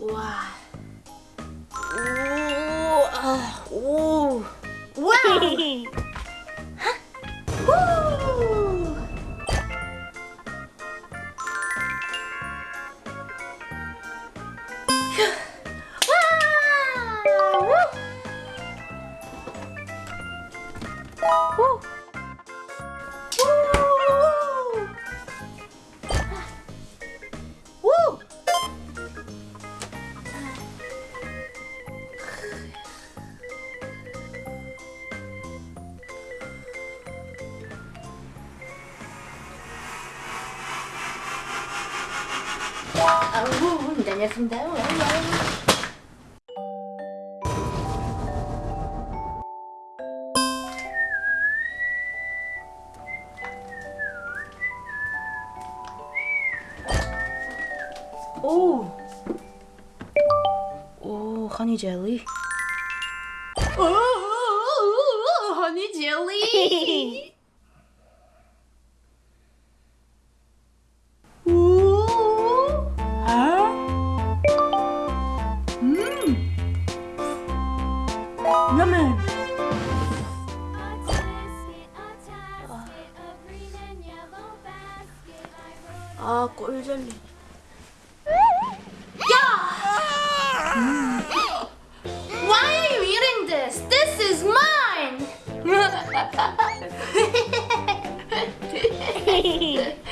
와. 오. 아, 오. 와우. 아우, 다녔습니다. 오. 오, 허니 젤 on the moon. Ah, 꼴젤리. Yeah. Why are you eating this? This is mine!